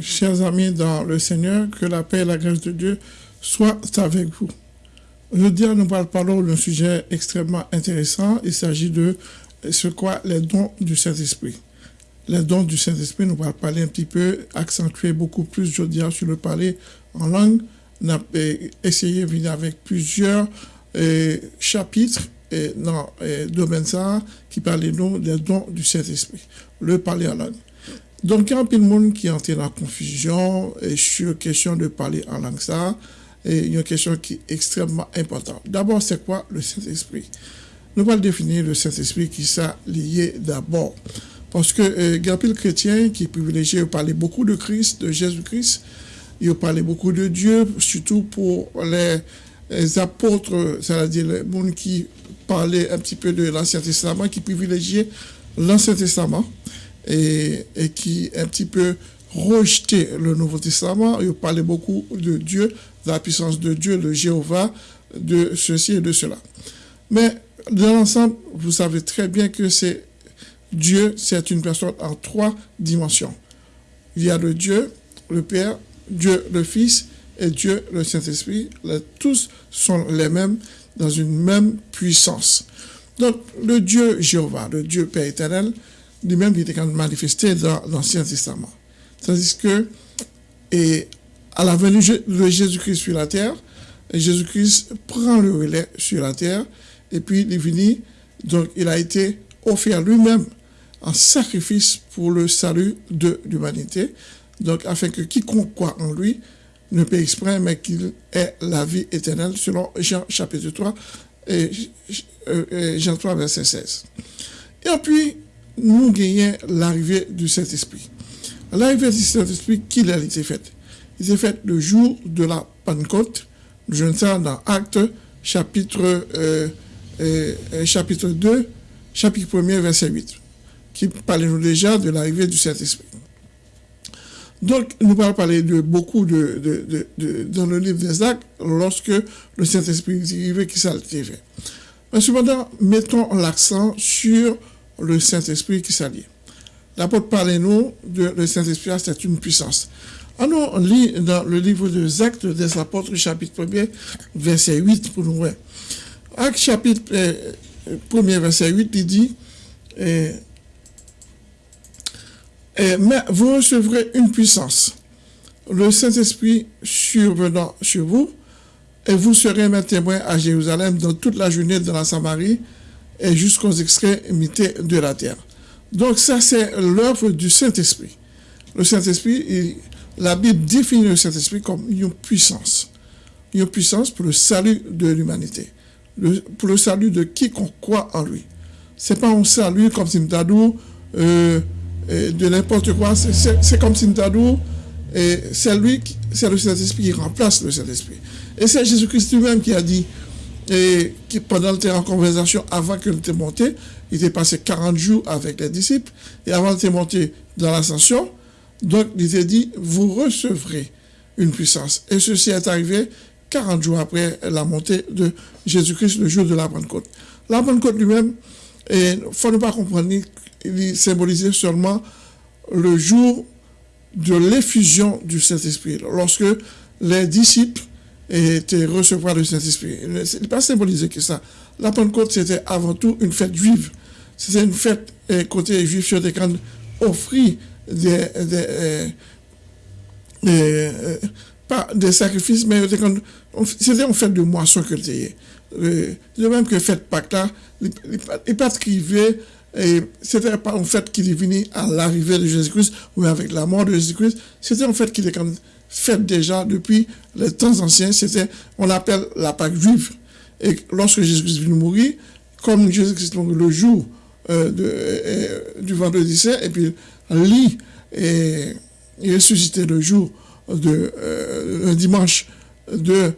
Chers amis dans le Seigneur, que la paix et la grâce de Dieu soient avec vous. Aujourd'hui, nous parlons d'un sujet extrêmement intéressant. Il s'agit de ce quoi les dons du Saint-Esprit. Les dons du Saint-Esprit, nous allons parler un petit peu, accentuer beaucoup plus aujourd'hui sur le parler en langue. Essayé de venir avec plusieurs euh, chapitres et dans le domaine ça qui parlent des dons du Saint-Esprit. Le parler en langue. Donc, il y a un peu de monde qui est entré dans la confusion et sur la question de parler en langue ça. Il y a une question qui est extrêmement importante. D'abord, c'est quoi le Saint-Esprit? Nous allons définir le Saint-Esprit qui s'est lié d'abord. Parce que euh, il y a un chrétien qui est privilégié, il beaucoup de Christ, de Jésus-Christ, il parler beaucoup de Dieu, surtout pour les, les apôtres, c'est-à-dire les gens qui parlaient un petit peu de l'Ancien Testament, qui privilégiaient l'Ancien Testament et, et, qui un petit peu rejeté le Nouveau Testament. Il parlait beaucoup de Dieu, de la puissance de Dieu, de Jéhovah, de ceci et de cela. Mais dans l'ensemble, vous savez très bien que c'est Dieu, c'est une personne en trois dimensions. Il y a le Dieu, le Père, Dieu le Fils et Dieu le Saint-Esprit. Tous sont les mêmes dans une même puissance. Donc, le Dieu Jéhovah, le Dieu Père éternel, lui-même, il était manifesté dans l'Ancien Testament. Tandis que, et à la venue de Jésus-Christ sur la terre, Jésus-Christ prend le relais sur la terre, et puis il est venu, donc il a été offert lui-même en sacrifice pour le salut de l'humanité, donc afin que quiconque croit en lui ne paie exprès, mais qu'il ait la vie éternelle, selon Jean chapitre 3, et Jean 3, verset 16. Et puis, nous gagnons l'arrivée du Saint-Esprit. L'arrivée du Saint-Esprit, qui a été faite? Il s'est fait le jour de la Pentecôte. Je ne ça dans Acte, chapitre, euh, euh, chapitre 2, chapitre 1 verset 8, qui nous déjà de l'arrivée du Saint-Esprit. Donc, nous parler de beaucoup de, de, de, dans le livre des actes lorsque le Saint-Esprit est arrivé, qui s'est fait? Mais cependant, mettons l'accent sur le Saint-Esprit qui s'allie. L'apôtre parle nous de le Saint-Esprit, c'est une puissance. Alors, on lit dans le livre des Actes des Apôtres, chapitre 1 verset 8, pour nous voir. Acte chapitre 1 euh, verset 8, il dit, euh, euh, mais vous recevrez une puissance, le Saint-Esprit survenant sur vous, et vous serez mes témoins à Jérusalem dans toute la journée de la Samarie et jusqu'aux extrémités de la terre. Donc ça, c'est l'œuvre du Saint-Esprit. Le Saint-Esprit, la Bible définit le Saint-Esprit comme une puissance. Une puissance pour le salut de l'humanité. pour le salut de quiconque croit en lui. C'est pas un salut comme Simtadou, euh, de n'importe quoi. C'est comme Simtadou, et c'est lui, c'est le Saint-Esprit qui remplace le Saint-Esprit. Et c'est Jésus-Christ lui-même qui a dit, et qui, pendant en conversation, avant qu'il était monté, il était passé 40 jours avec les disciples, et avant d'être monté dans l'ascension, donc il était dit, vous recevrez une puissance. Et ceci est arrivé 40 jours après la montée de Jésus-Christ, le jour de la Pentecôte. La Pentecôte lui-même, il ne faut pas comprendre, il symbolisait seulement le jour de l'effusion du Saint-Esprit. Lorsque les disciples étaient recevoir le Saint-Esprit. Ce n'est pas symbolisé que ça. La Pentecôte, c'était avant tout une fête juive. C'était une fête côté juif sur des quand offrir des, des, euh, euh, pas des sacrifices, mais c'était une fête de moisson que c'était. Euh, de même que fête Pâques là, les pas et c'était pas une fête qui est venue à l'arrivée de Jésus-Christ ou avec la mort de Jésus-Christ, c'était une fête qui était faite déjà depuis les temps anciens, c'était, on l'appelle la Pâque juive. Et lorsque Jésus-Christ venu mourir, comme Jésus-Christ le jour euh, de, euh, du vendredi saint, et puis lit et, et ressuscité le jour de euh, dimanche de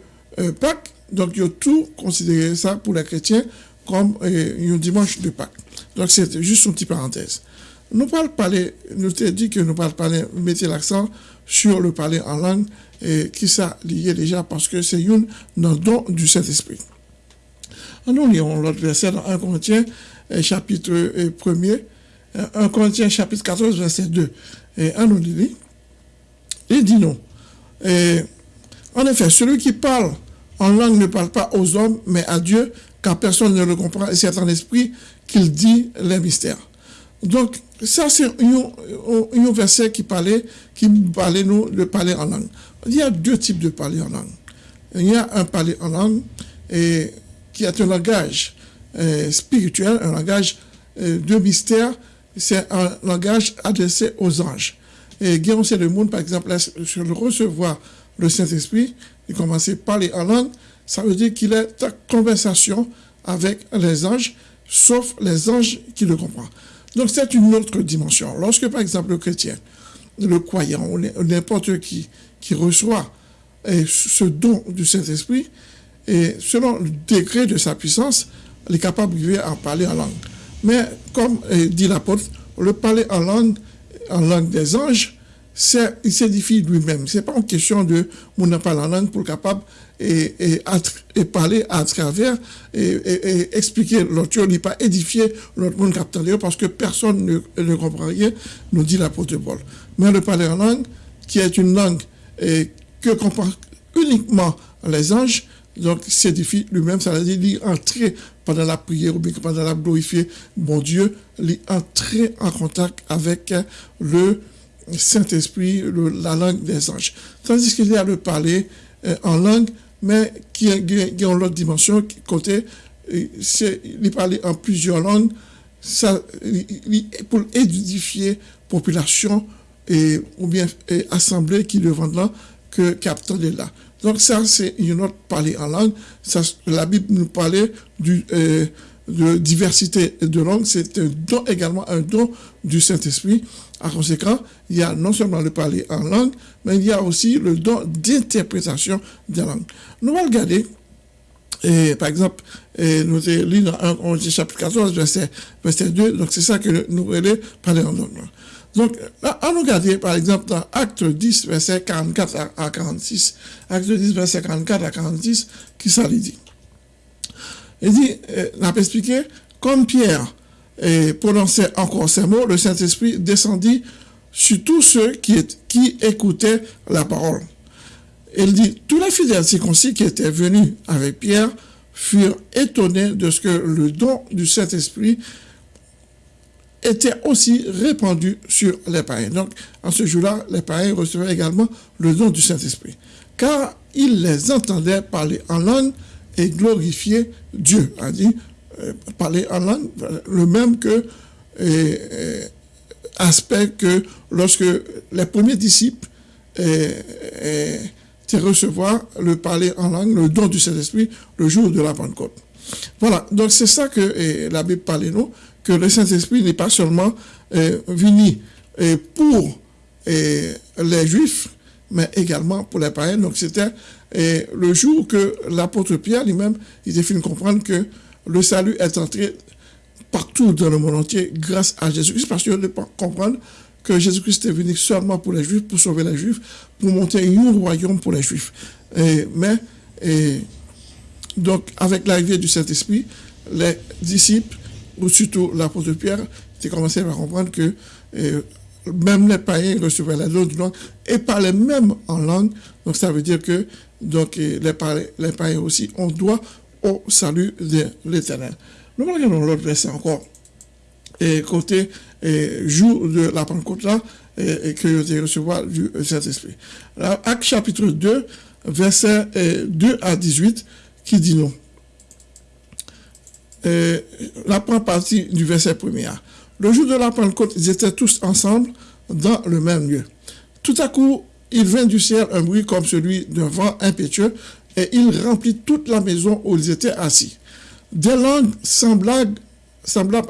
Pâques, donc il a tout considéré ça pour les chrétiens comme un dimanche de Pâques. Donc c'est juste une petite parenthèse. Nous parlons parler, nous t'ai dit que nous parlons parler, mettez l'accent sur le parler en langue et qui ça lié déjà parce que c'est une dans don du Saint-Esprit. Nous lisons l'autre verset dans 1 Corinthiens, chapitre 1er, 1 Corinthiens chapitre 14, verset 2. Et nous dit, il dit non. En effet, celui qui parle en langue ne parle pas aux hommes, mais à Dieu, car personne ne le comprend, et c'est en esprit qu'il dit les mystères. Donc, ça, c'est un, verset qui parlait, qui parlait, nous, de parler en langue. Il y a deux types de parler en langue. Il y a un parler en langue et, qui est un langage euh, spirituel, un langage euh, de mystère. C'est un langage adressé aux anges. Et Guillaume c'est le monde, par exemple, sur le recevoir le Saint-Esprit, il commence à parler en langue, ça veut dire qu'il est en conversation avec les anges, sauf les anges qui le comprennent. Donc c'est une autre dimension. Lorsque par exemple le chrétien, le croyant ou n'importe qui qui reçoit ce don du Saint-Esprit, et selon le degré de sa puissance, il est capable de en parler en langue. Mais comme eh, dit l'apôtre, le parler en langue, en langue des anges, il s'édifie lui-même. Ce n'est pas une question de mon parle en langue pour capable et, et, parler à travers et, expliquer l'autre. N'est pas édifié l'autre monde parce que personne ne, ne, comprend rien, nous dit l'apôtre Paul. Mais le parler en langue, qui est une langue que comprend uniquement les anges, donc s'édifie lui-même, ça veut dire entrer pendant la prière ou bien pendant la glorifier, bon Dieu, entrer en contact avec le Saint-Esprit, la langue des anges. Tandis qu'il y a le parler euh, en langue, mais qui a, qui a l'autre dimension, côté, euh, il parler en plusieurs langues, ça, pour édifier population et, ou bien et assemblée qui devant là, que capteur de là. Donc ça, c'est une autre parler en langue. La Bible nous parlait du, euh, de diversité de langues. C'est un don également, un don du Saint-Esprit. En conséquent, il y a non seulement le parler en langue, mais il y a aussi le don d'interprétation des langues. Nous allons regarder, par exemple, et nous lu dans 1 chapitre 14, verset, verset 2, donc c'est ça que nous voulons parler en langue. Donc, là, on regarde, par exemple, dans Acte 10, verset 44 à 46, Acte 10, verset 44 à 46, qui ça dit? Il dit, euh, on a expliqué, comme Pierre et prononçait encore ces mots, le Saint-Esprit descendit sur tous ceux qui, qui écoutaient la parole. Il dit, tous les fidèles circoncis qui étaient venus avec Pierre furent étonnés de ce que le don du Saint-Esprit était aussi répandu sur les païens. Donc, en ce jour-là, les païens recevaient également le don du Saint-Esprit. Car ils les entendaient parler en langue et glorifier Dieu. A dit, euh, parler en langue, le même que aspect que lorsque les premiers disciples étaient recevoir le parler en langue, le don du Saint-Esprit, le jour de la Pentecôte. Voilà, donc c'est ça que la Bible parle nous, que le Saint-Esprit n'est pas seulement venu pour les Juifs, mais également pour les païens. Donc c'était le jour que l'apôtre Pierre lui-même, il a fini de comprendre que le salut est entré partout dans le monde entier grâce à Jésus-Christ, parce qu'il pas comprendre que Jésus-Christ est venu seulement pour les Juifs, pour sauver les Juifs, pour monter un royaume pour les Juifs. mais, donc, avec l'arrivée du Saint-Esprit, les disciples, ou surtout l'apôtre Pierre, ont commencé à comprendre que même les païens recevaient la langue et parlaient même en langue. Donc, ça veut dire que donc, les, les païens aussi ont droit au salut de l'éternel. Nous regardons l'autre verset encore. Et côté et, jour de la Pentecôte là, et, que vous recevoir du Saint-Esprit. Acte chapitre 2, verset 2 à 18, qui dit non. la première partie du verset premier. Le jour de la Pentecôte, ils étaient tous ensemble dans le même lieu. Tout à coup, il vint du ciel un bruit comme celui d'un vent impétueux et il remplit toute la maison où ils étaient assis. Des langues semblables,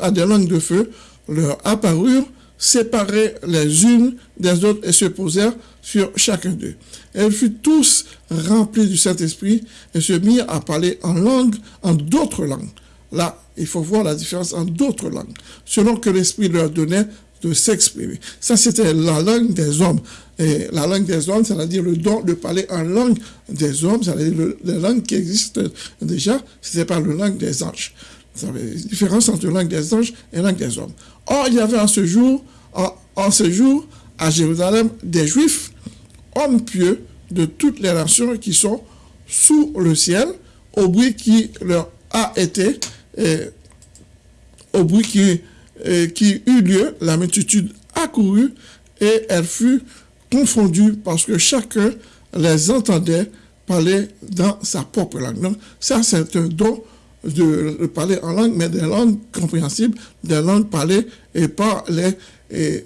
à des langues de feu leur apparurent, séparées les unes des autres et se posèrent sur chacun d'eux. Elles furent tous remplies du Saint-Esprit et se mirent à parler en langue, en d'autres langues. Là, il faut voir la différence en d'autres langues, selon que l'Esprit leur donnait de s'exprimer. Ça, c'était la langue des hommes. Et la langue des hommes, c'est-à-dire le don de parler en langue des hommes, c'est-à-dire la langue qui existe déjà, c'était pas la langue des anges. Ça veut différence entre langue des anges et langue des hommes. Or, il y avait en ce jour, en, ce jour, à Jérusalem, des Juifs, hommes pieux de toutes les nations qui sont sous le ciel, au bruit qui leur a été, au bruit qui, qui eut lieu, la multitude accourut et elle fut confondue parce que chacun les entendait parler dans sa propre langue. Donc, ça, c'est un don de parler en langue, mais des langues compréhensibles, des langues parlées et par les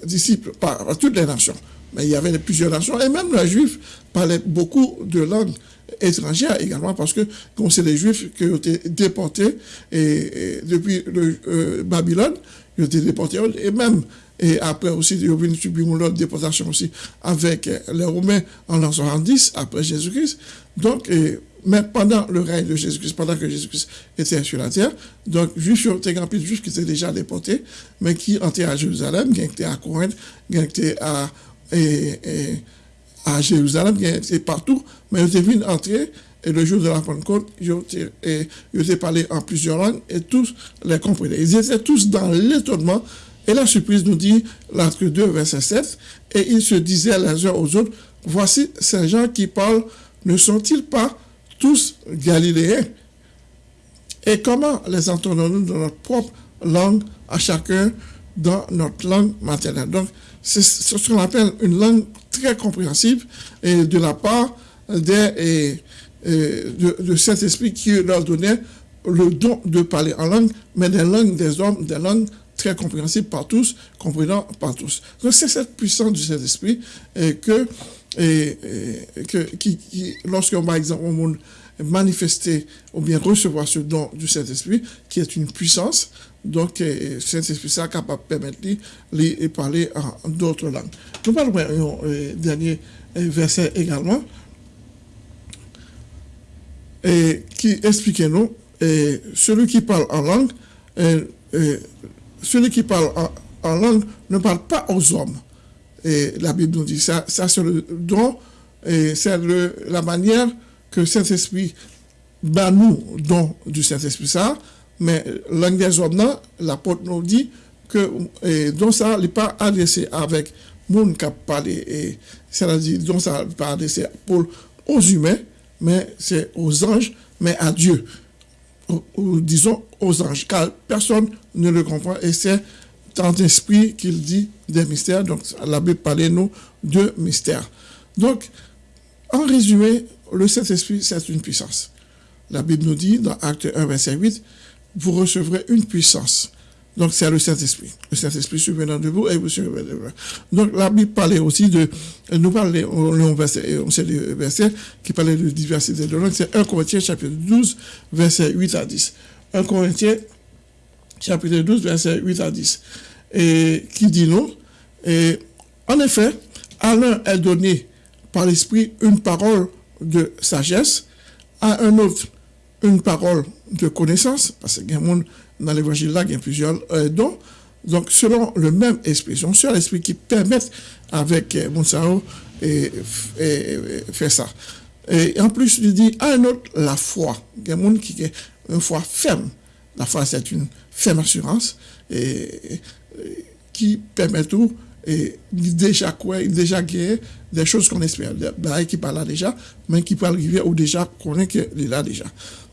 disciples, par, toutes les nations. Mais il y avait plusieurs nations, et même les Juifs parlaient beaucoup de langues étrangères également, parce que, comme c'est les Juifs qui ont été déportés et, depuis le, euh, Babylone, ils ont été déportés, et même et après aussi, ils ont subir une déportation aussi avec les Romains en l'an 70, après Jésus-Christ. Donc, mais pendant le règne de Jésus-Christ, pendant que Jésus-Christ était sur la terre, donc, juifs, il y a de juifs qui étaient déjà déportés, mais qui étaient à Jérusalem, qui étaient à Corinthe, qui étaient à, à Jérusalem, étaient partout, mais ils étaient venus entrer et le jour de la Pentecôte, ils ont parlé en plusieurs langues et tous les comprenaient. Ils étaient tous dans l'étonnement et la surprise nous dit, l'article 2, verset 7, et ils se disaient les uns aux autres, voici ces gens qui parlent, ne sont-ils pas tous galiléens? Et comment les entendons-nous dans notre propre langue, à chacun dans notre langue maternelle Donc, c'est ce qu'on appelle une langue très compréhensible et de la part des, de, cet esprit qui leur donnait le don de parler en langue, mais des langues des hommes, des langues très compréhensible par tous, comprenant par tous. Donc c'est cette puissance du Saint-Esprit que, que qui, lorsqu'on, par exemple, on manifester ou bien recevoir ce don du Saint-Esprit, qui est une puissance, donc le Saint-Esprit est capable de permettre de parler en d'autres langues. Nous parlons d'un dernier verset également, et qui explique nous, celui qui parle en langue, celui qui parle en, langue ne parle pas aux hommes. Et la Bible nous dit ça, ça c'est le don, et c'est la manière que Saint-Esprit bat nous don du Saint-Esprit ça, mais des hommes, l'apôtre nous dit que et, donc ça n'est pas adressé avec monde qui a parlé, c'est-à-dire donc ça n'est pas adressé pour, aux humains, mais c'est aux anges, mais à Dieu ou, disons aux anges, car personne ne le comprend et c'est tant esprit qu'il dit des mystères. Donc la Bible parle nous de mystères. Donc, en résumé, le Saint-Esprit, c'est une puissance. La Bible nous dit dans Acte 1, verset 8, vous recevrez une puissance donc, c'est le Saint-Esprit. Le Saint-Esprit survenant de vous et vous survenez de vous. Donc, la Bible parlait aussi de, nous parlait, on, verset, on sait le verset qui parlait de diversité de langue. C'est 1 Corinthiens chapitre 12, verset 8 à 10. 1 Corinthiens chapitre 12, verset 8 à 10. Et qui dit non? Et en effet, à l'un est donné par l'Esprit une parole de sagesse, à un autre une parole de connaissance, parce monde dans l'évangile là, il y a plusieurs euh, dons. Donc, selon le même esprit, un seul esprit qui permet avec euh, Monsao et, faire ça. Et en plus, il dit à un autre la foi. Il y a un qui a une foi ferme. La foi, c'est une ferme assurance et, qui permet tout. Et déjà quoi, déjà gagné des choses qu'on espère. Des qui parle là déjà, mais qui peut arriver ou déjà qu'on est là déjà.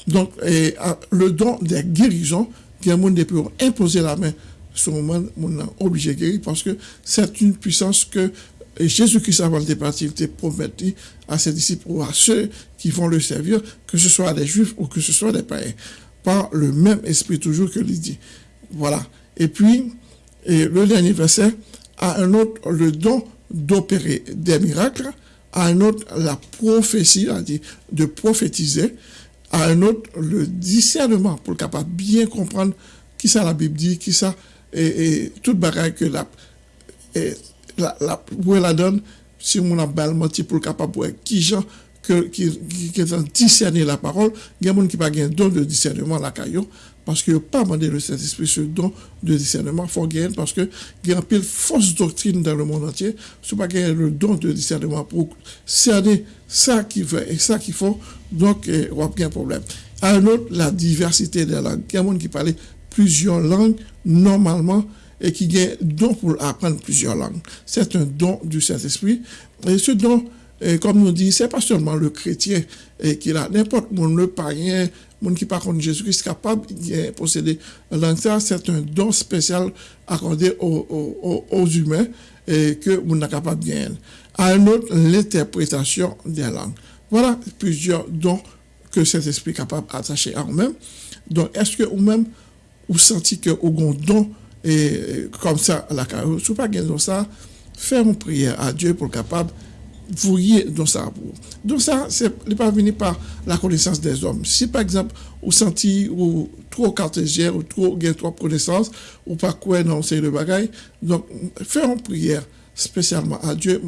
Donc, et, le don des guérisons, il y a monde imposer la main ce moment, on est obligé de guérir parce que c'est une puissance que Jésus-Christ, avant de partir, il promettu à ses disciples ou à ceux qui vont le servir, que ce soit des juifs ou que ce soit des païens, par le même esprit toujours que lui dit. Voilà. Et puis, le dernier verset, à un autre, le don d'opérer des miracles, à un autre, la prophétie, c'est-à-dire de prophétiser, à un autre le discernement pour le capable bien comprendre qui ça la Bible dit, qui ça et, et toute bagaille que la et, la, la, où elle la donne si on a bal menti pour le capable pour qui gens que qui qui, qui discerner la parole, il y a des gens qui pas gain don de discernement la caillou parce que pas demandé le Saint-Esprit ce don de discernement faut gagner parce que il y a un pile fausse doctrine dans le monde entier, c'est pas gagner le don de discernement pour cerner ça qui veut et ça qu'il faut donc, il n'y a aucun problème. Un autre, la diversité des langues. Il y a gens qui parlent plusieurs langues normalement et qui un don pour apprendre plusieurs langues. C'est un don du Saint-Esprit. Et ce don, comme nous dit, c'est pas seulement le chrétien qui a, n'importe où, le païen, monde qui parle Jésus-Christ capable de posséder langue. C'est un don spécial accordé aux, humains et que vous n'êtes capable de gagner. Un autre, l'interprétation des langues. Voilà plusieurs dons que cet esprit est capable d'attacher à vous-même. Donc, est-ce que vous-même, vous sentez que vous avez un don et, comme ça à la carrière, si vous pas ça, faire une prière à Dieu pour capable voyez dans ça. Donc ça, c'est pas venu par la connaissance des hommes. Si par exemple, vous sentez ou trop cartésien ou trop gain trop connaissance ou pas quoi dans c'est le bagaille, donc faire une prière spécialement à Dieu,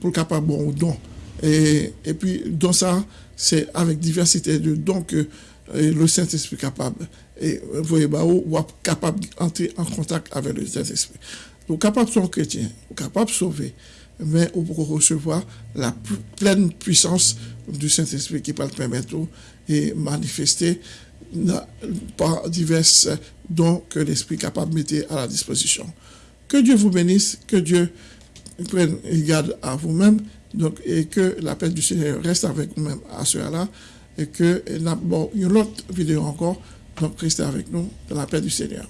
pour capable bon don. Et, et puis dans ça, c'est avec diversité de dons que le Saint-Esprit capable et vous voyez bah, ou, capable d'entrer en contact avec le Saint-Esprit. Vous capable de chrétien, vous capable de sauver mais vous pouvez recevoir la pleine puissance du Saint-Esprit qui peut le permettre et manifester par divers dons que l'Esprit est capable de mettre à la disposition. Que Dieu vous bénisse, que Dieu prenne garde à vous-même, donc, et que la paix du Seigneur reste avec vous-même à ce là et que, bon, une autre vidéo encore, donc restez avec nous dans la paix du Seigneur.